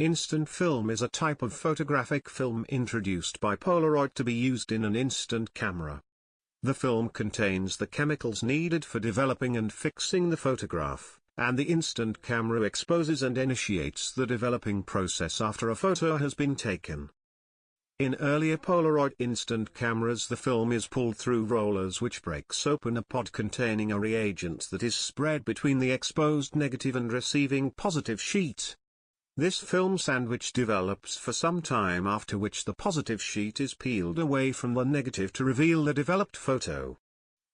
Instant film is a type of photographic film introduced by Polaroid to be used in an instant camera. The film contains the chemicals needed for developing and fixing the photograph, and the instant camera exposes and initiates the developing process after a photo has been taken. In earlier Polaroid instant cameras the film is pulled through rollers which breaks open a pod containing a reagent that is spread between the exposed negative and receiving positive sheet. This film sandwich develops for some time after which the positive sheet is peeled away from the negative to reveal the developed photo.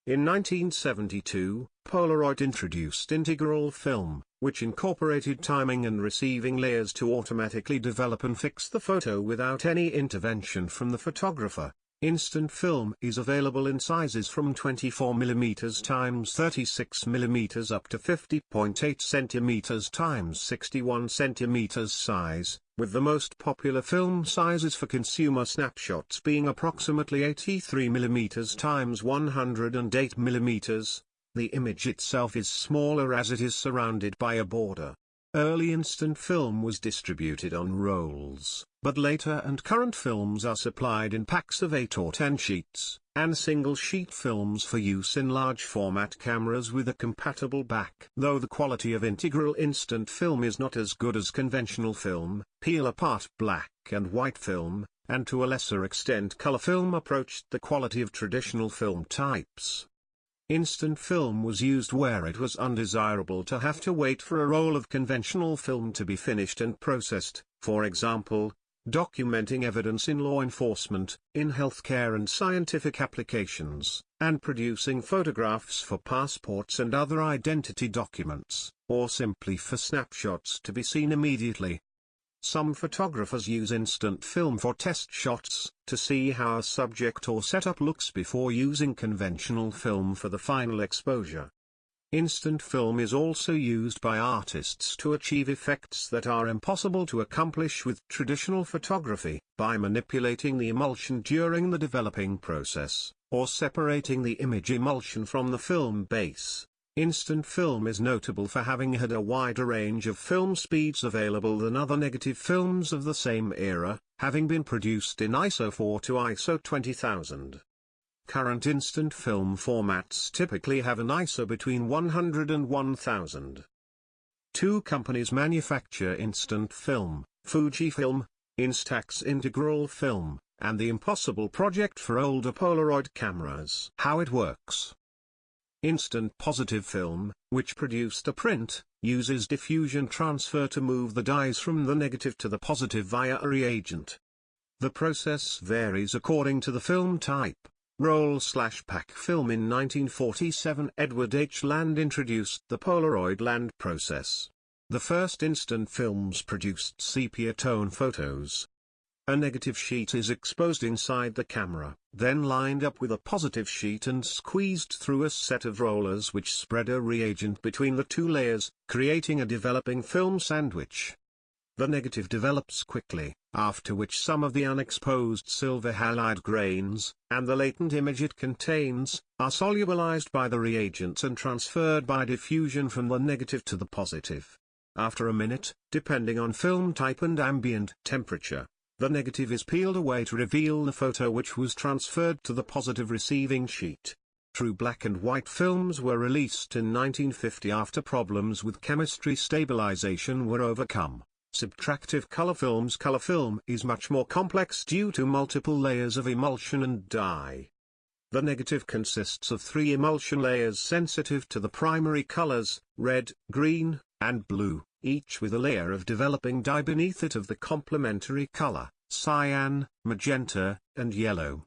In 1972, Polaroid introduced integral film, which incorporated timing and receiving layers to automatically develop and fix the photo without any intervention from the photographer. Instant film is available in sizes from 24mm x 36mm up to 50.8 cm x 61 cm size, with the most popular film sizes for consumer snapshots being approximately 83mm x 108mm. The image itself is smaller as it is surrounded by a border. Early instant film was distributed on rolls, but later and current films are supplied in packs of 8 or 10 sheets, and single-sheet films for use in large-format cameras with a compatible back. Though the quality of integral instant film is not as good as conventional film, peel-apart black and white film, and to a lesser extent color film approached the quality of traditional film types. Instant film was used where it was undesirable to have to wait for a roll of conventional film to be finished and processed, for example, documenting evidence in law enforcement, in healthcare and scientific applications, and producing photographs for passports and other identity documents, or simply for snapshots to be seen immediately. Some photographers use instant film for test shots, to see how a subject or setup looks before using conventional film for the final exposure. Instant film is also used by artists to achieve effects that are impossible to accomplish with traditional photography, by manipulating the emulsion during the developing process, or separating the image emulsion from the film base. Instant film is notable for having had a wider range of film speeds available than other negative films of the same era, having been produced in ISO 4 to ISO 20000. Current instant film formats typically have an ISO between 100 and 1000. Two companies manufacture instant film, Fujifilm, Instax Integral Film, and the Impossible Project for older Polaroid cameras. How it works. Instant positive film, which produced a print, uses diffusion transfer to move the dyes from the negative to the positive via a reagent. The process varies according to the film type. Roll slash pack film in 1947 Edwin H. Land introduced the Polaroid Land process. The first instant films produced sepia tone photos, a negative sheet is exposed inside the camera, then lined up with a positive sheet and squeezed through a set of rollers which spread a reagent between the two layers, creating a developing film sandwich. The negative develops quickly, after which some of the unexposed silver halide grains, and the latent image it contains, are solubilized by the reagents and transferred by diffusion from the negative to the positive. After a minute, depending on film type and ambient temperature, the negative is peeled away to reveal the photo which was transferred to the positive receiving sheet. True black and white films were released in 1950 after problems with chemistry stabilization were overcome. Subtractive color films Color film is much more complex due to multiple layers of emulsion and dye. The negative consists of three emulsion layers sensitive to the primary colors, red, green, and blue each with a layer of developing dye beneath it of the complementary color, cyan, magenta, and yellow.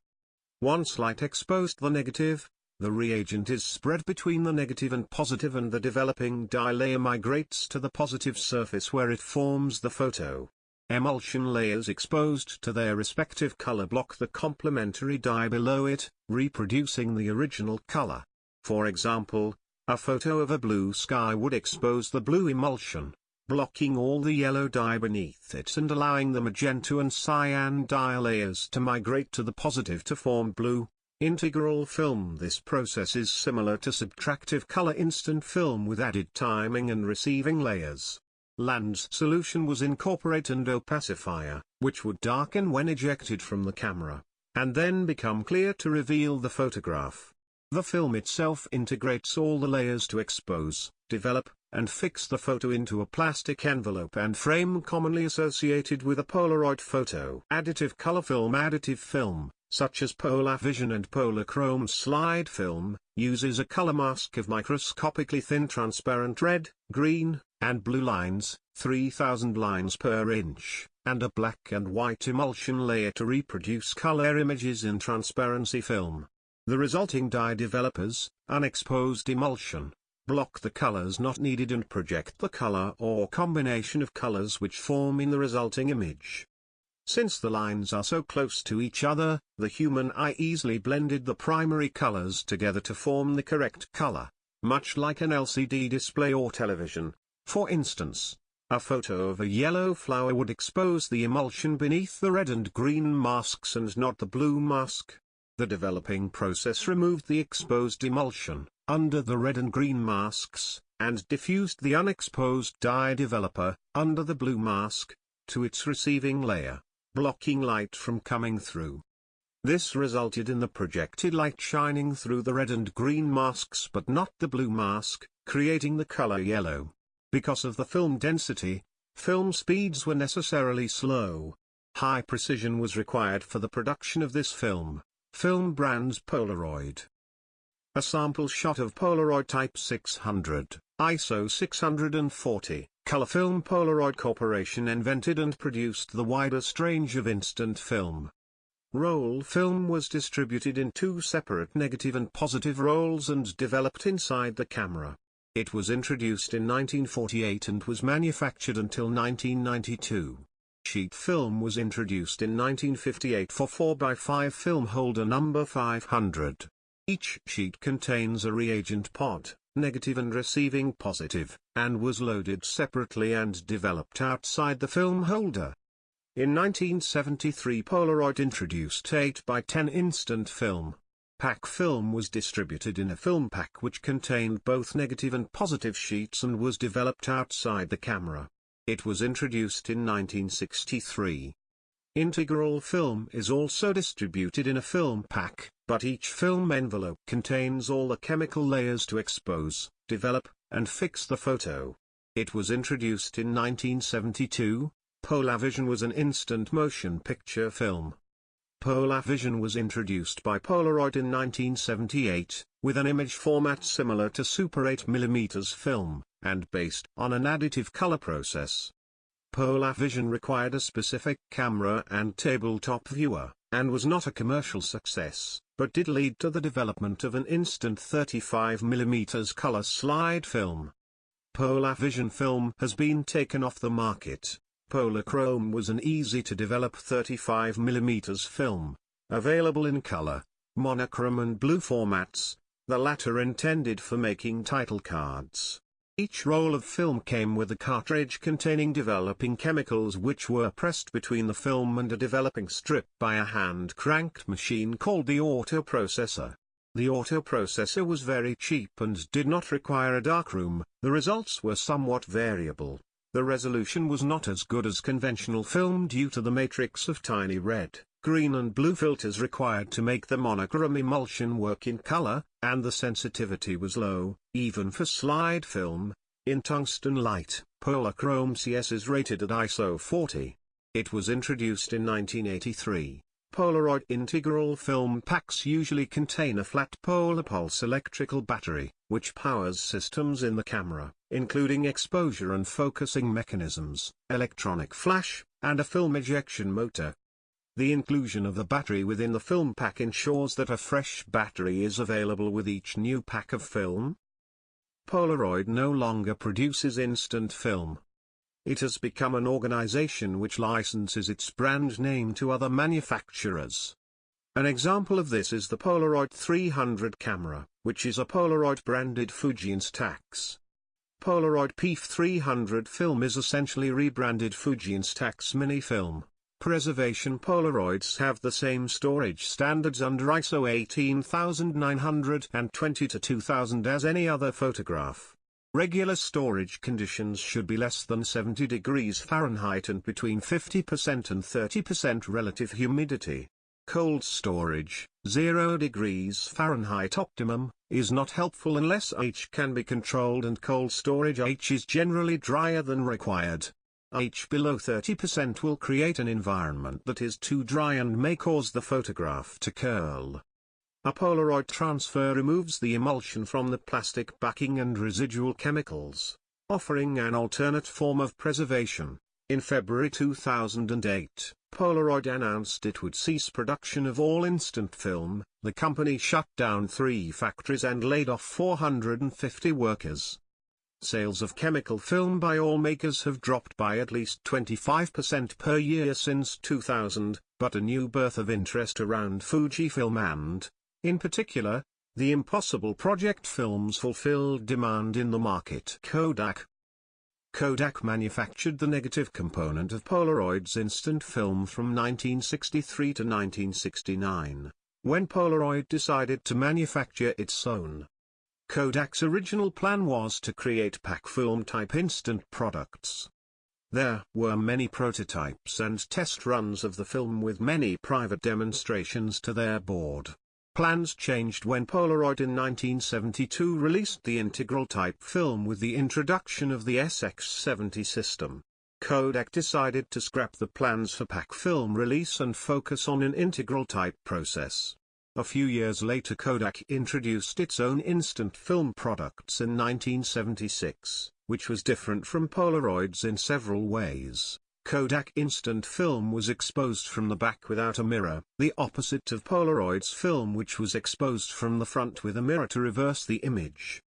Once light exposed the negative, the reagent is spread between the negative and positive and the developing dye layer migrates to the positive surface where it forms the photo. Emulsion layers exposed to their respective color block the complementary dye below it, reproducing the original color. For example, a photo of a blue sky would expose the blue emulsion, blocking all the yellow dye beneath it and allowing the magenta and cyan dye layers to migrate to the positive to form blue. Integral film This process is similar to subtractive color instant film with added timing and receiving layers. Land's solution was incorporate and opacifier, which would darken when ejected from the camera, and then become clear to reveal the photograph. The film itself integrates all the layers to expose, develop, and fix the photo into a plastic envelope and frame commonly associated with a Polaroid photo. Additive color film Additive film, such as PolaVision and Polachrome slide film, uses a color mask of microscopically thin transparent red, green, and blue lines, 3000 lines per inch, and a black and white emulsion layer to reproduce color images in transparency film. The resulting dye developers, unexposed emulsion, block the colors not needed and project the color or combination of colors which form in the resulting image. Since the lines are so close to each other, the human eye easily blended the primary colors together to form the correct color, much like an LCD display or television. For instance, a photo of a yellow flower would expose the emulsion beneath the red and green masks and not the blue mask. The developing process removed the exposed emulsion, under the red and green masks, and diffused the unexposed dye developer, under the blue mask, to its receiving layer, blocking light from coming through. This resulted in the projected light shining through the red and green masks but not the blue mask, creating the color yellow. Because of the film density, film speeds were necessarily slow. High precision was required for the production of this film. Film brands Polaroid. A sample shot of Polaroid Type 600, ISO 640, color film Polaroid Corporation invented and produced the widest range of instant film. Roll film was distributed in two separate negative and positive rolls and developed inside the camera. It was introduced in 1948 and was manufactured until 1992. Sheet film was introduced in 1958 for 4x5 film holder number 500. Each sheet contains a reagent pod, negative and receiving positive, and was loaded separately and developed outside the film holder. In 1973 Polaroid introduced 8x10 instant film. Pack film was distributed in a film pack which contained both negative and positive sheets and was developed outside the camera. It was introduced in 1963. Integral film is also distributed in a film pack, but each film envelope contains all the chemical layers to expose, develop, and fix the photo. It was introduced in 1972. PolaVision was an instant motion picture film. PolaVision was introduced by Polaroid in 1978, with an image format similar to Super 8mm film and based on an additive color process. PolaVision required a specific camera and tabletop viewer, and was not a commercial success, but did lead to the development of an instant 35mm color slide film. PolaVision film has been taken off the market. Polachrome was an easy-to-develop 35mm film, available in color, monochrome and blue formats, the latter intended for making title cards. Each roll of film came with a cartridge containing developing chemicals which were pressed between the film and a developing strip by a hand-cranked machine called the autoprocessor. The autoprocessor was very cheap and did not require a darkroom, the results were somewhat variable. The resolution was not as good as conventional film due to the matrix of tiny red, green and blue filters required to make the monochrome emulsion work in color, and the sensitivity was low, even for slide film. In tungsten light, Polachrome CS is rated at ISO 40. It was introduced in 1983. Polaroid integral film packs usually contain a flat PolaPulse electrical battery, which powers systems in the camera, including exposure and focusing mechanisms, electronic flash, and a film ejection motor. The inclusion of the battery within the film pack ensures that a fresh battery is available with each new pack of film. Polaroid no longer produces instant film. It has become an organization which licenses its brand name to other manufacturers. An example of this is the Polaroid 300 camera, which is a Polaroid branded Fuji Instax. Polaroid PF 300 film is essentially rebranded Fuji Instax Mini Film. Preservation Polaroids have the same storage standards under ISO 18920 to 2000 as any other photograph. Regular storage conditions should be less than 70 degrees Fahrenheit and between 50% and 30% relative humidity. Cold storage, 0 degrees Fahrenheit optimum, is not helpful unless H can be controlled and cold storage H is generally drier than required. H below 30% will create an environment that is too dry and may cause the photograph to curl. A Polaroid transfer removes the emulsion from the plastic backing and residual chemicals, offering an alternate form of preservation. In February 2008, Polaroid announced it would cease production of all instant film, the company shut down three factories and laid off 450 workers. Sales of chemical film by all makers have dropped by at least 25% per year since 2000, but a new birth of interest around Fujifilm and, in particular, the Impossible Project films fulfilled demand in the market. Kodak Kodak manufactured the negative component of Polaroid's instant film from 1963 to 1969, when Polaroid decided to manufacture its own. Kodak's original plan was to create pack film-type instant products. There were many prototypes and test runs of the film with many private demonstrations to their board. Plans changed when Polaroid in 1972 released the integral type film with the introduction of the SX70 system. Kodak decided to scrap the plans for pack film release and focus on an integral type process. A few years later Kodak introduced its own instant film products in 1976, which was different from Polaroid's in several ways. Kodak instant film was exposed from the back without a mirror, the opposite of Polaroid's film which was exposed from the front with a mirror to reverse the image.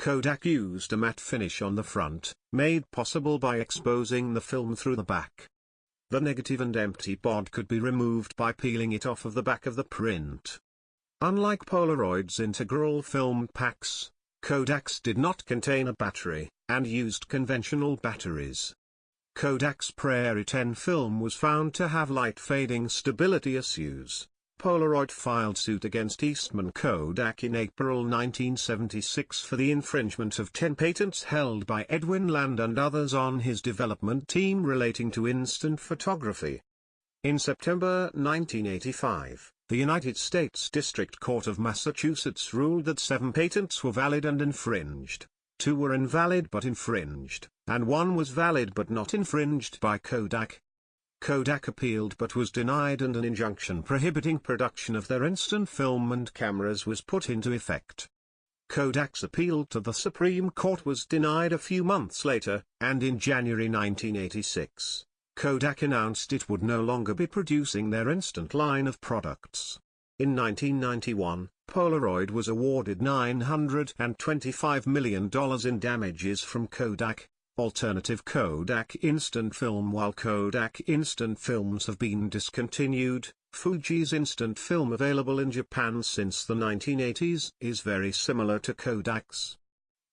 Kodak used a matte finish on the front, made possible by exposing the film through the back. The negative and empty pod could be removed by peeling it off of the back of the print. Unlike Polaroid's integral film packs, Kodak's did not contain a battery, and used conventional batteries. Kodak's PR10 film was found to have light fading stability issues. Polaroid filed suit against Eastman Kodak in April 1976 for the infringement of 10 patents held by Edwin Land and others on his development team relating to instant photography. In September 1985, the United States District Court of Massachusetts ruled that seven patents were valid and infringed two were invalid but infringed, and one was valid but not infringed by Kodak. Kodak appealed but was denied and an injunction prohibiting production of their instant film and cameras was put into effect. Kodak's appeal to the Supreme Court was denied a few months later, and in January 1986, Kodak announced it would no longer be producing their instant line of products. In 1991, Polaroid was awarded $925 million in damages from Kodak, alternative Kodak Instant Film While Kodak Instant Films have been discontinued, Fuji's instant film available in Japan since the 1980s is very similar to Kodak's.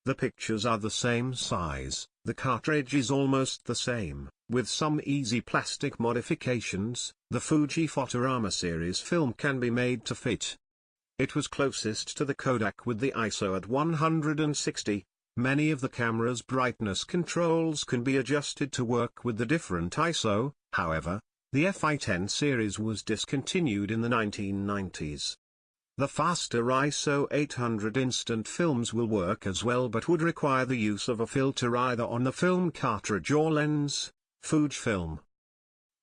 The pictures are the same size, the cartridge is almost the same, with some easy plastic modifications, the Fuji Fotorama series film can be made to fit. It was closest to the Kodak with the ISO at 160. Many of the camera's brightness controls can be adjusted to work with the different ISO, however, the FI10 series was discontinued in the 1990s. The faster ISO 800 instant films will work as well but would require the use of a filter either on the film cartridge or lens, Fujifilm.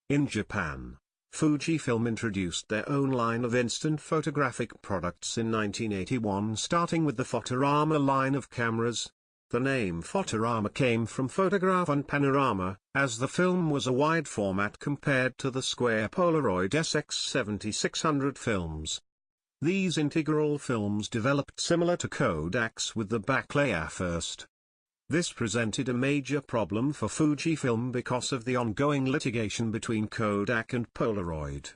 In Japan, Fujifilm introduced their own line of instant photographic products in 1981 starting with the Fotorama line of cameras. The name Fotorama came from photograph and panorama, as the film was a wide format compared to the square Polaroid SX7600 films. These integral films developed similar to Kodak's with the back layer first. This presented a major problem for Fujifilm because of the ongoing litigation between Kodak and Polaroid.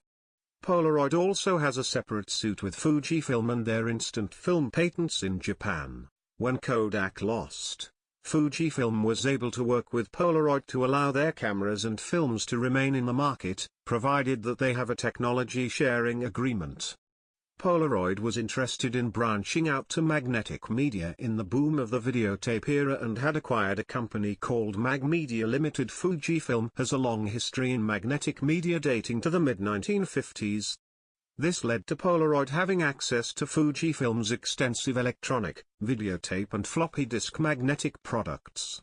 Polaroid also has a separate suit with Fujifilm and their instant film patents in Japan. When Kodak lost, Fujifilm was able to work with Polaroid to allow their cameras and films to remain in the market, provided that they have a technology sharing agreement. Polaroid was interested in branching out to magnetic media in the boom of the videotape era and had acquired a company called Magmedia Limited. Fujifilm has a long history in magnetic media dating to the mid-1950s. This led to Polaroid having access to Fujifilm's extensive electronic, videotape and floppy disk magnetic products.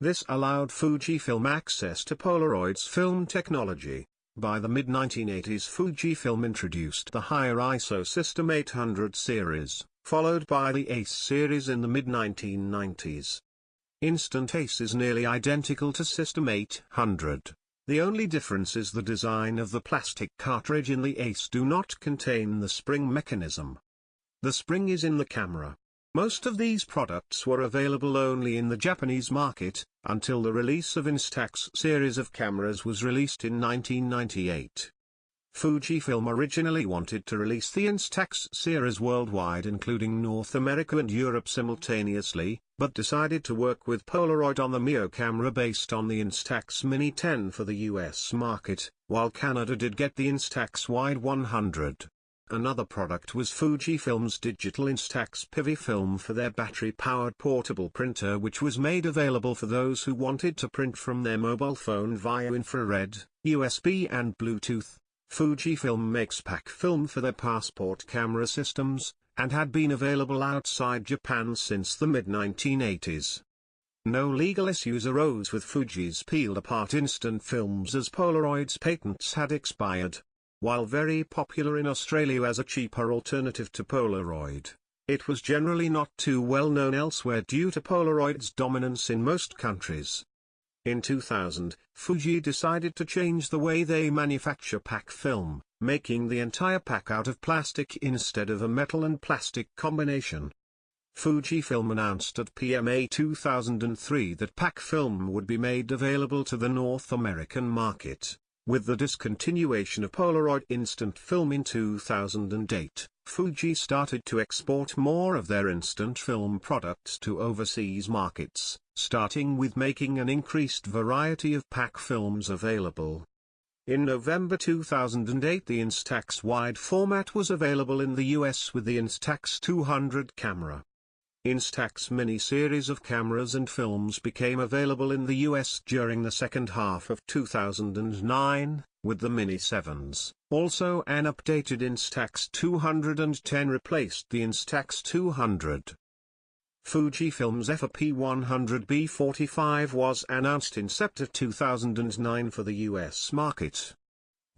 This allowed Fujifilm access to Polaroid's film technology. By the mid-1980s Fujifilm introduced the higher ISO System 800 series, followed by the ACE series in the mid-1990s. Instant ACE is nearly identical to System 800. The only difference is the design of the plastic cartridge in the ACE do not contain the spring mechanism. The spring is in the camera. Most of these products were available only in the Japanese market, until the release of Instax series of cameras was released in 1998. Fujifilm originally wanted to release the Instax series worldwide including North America and Europe simultaneously, but decided to work with Polaroid on the Mio camera based on the Instax Mini 10 for the US market, while Canada did get the Instax Wide 100. Another product was Fujifilm's digital Instax Pivi film for their battery-powered portable printer which was made available for those who wanted to print from their mobile phone via infrared, USB and Bluetooth. Fujifilm makes pack film for their passport camera systems, and had been available outside Japan since the mid-1980s. No legal issues arose with Fuji's peeled-apart instant films as Polaroid's patents had expired. While very popular in Australia as a cheaper alternative to Polaroid, it was generally not too well known elsewhere due to Polaroid's dominance in most countries. In 2000, Fuji decided to change the way they manufacture pack film, making the entire pack out of plastic instead of a metal and plastic combination. Fujifilm announced at PMA 2003 that pack film would be made available to the North American market. With the discontinuation of Polaroid instant film in 2008, Fuji started to export more of their instant film products to overseas markets, starting with making an increased variety of pack films available. In November 2008 the Instax wide format was available in the US with the Instax 200 camera. Instax mini series of cameras and films became available in the US during the second half of 2009, with the Mini 7s. Also an updated Instax 210 replaced the Instax 200. Fujifilm's FP 100B45 was announced in September 2009 for the US market.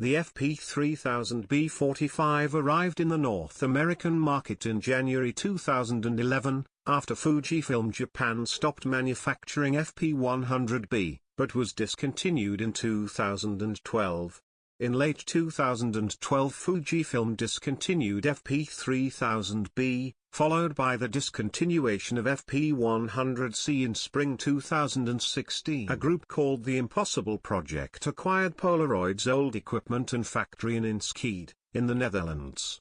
The FP3000B45 arrived in the North American market in January 2011, after Fujifilm Japan stopped manufacturing FP100B, but was discontinued in 2012. In late 2012 Fujifilm discontinued FP3000B, followed by the discontinuation of FP100C in spring 2016. A group called the Impossible Project acquired Polaroid's old equipment and factory in Enschede, in the Netherlands.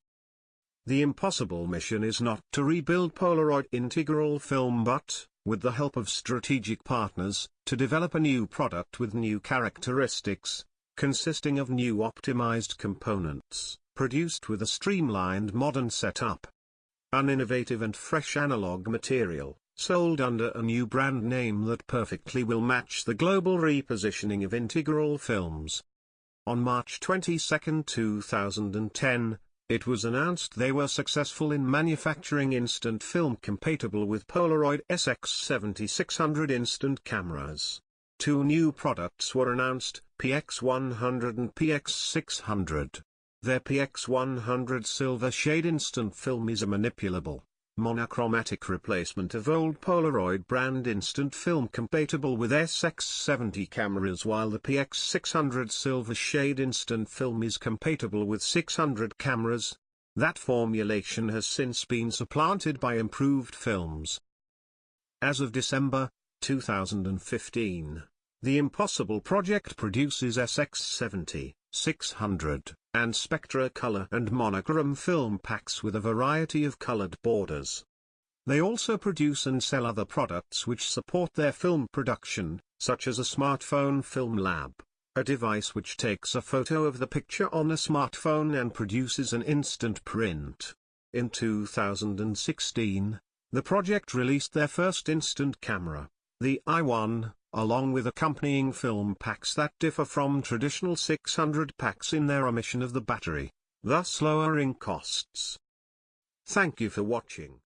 The impossible mission is not to rebuild Polaroid integral film but, with the help of strategic partners, to develop a new product with new characteristics, consisting of new optimized components, produced with a streamlined modern setup. An innovative and fresh analog material, sold under a new brand name that perfectly will match the global repositioning of integral films. On March 22, 2010, it was announced they were successful in manufacturing instant film compatible with Polaroid SX7600 instant cameras. Two new products were announced, PX100 and PX600. Their PX100 silver shade instant film is a manipulable, monochromatic replacement of old Polaroid brand instant film compatible with SX70 cameras while the PX600 silver shade instant film is compatible with 600 cameras. That formulation has since been supplanted by improved films. As of December 2015, the Impossible project produces SX70, 600, and Spectra color and monochrom film packs with a variety of colored borders. They also produce and sell other products which support their film production, such as a smartphone film lab, a device which takes a photo of the picture on a smartphone and produces an instant print. In 2016, the project released their first instant camera, the i1, along with accompanying film packs that differ from traditional 600 packs in their omission of the battery, thus lowering costs. Thank you for watching.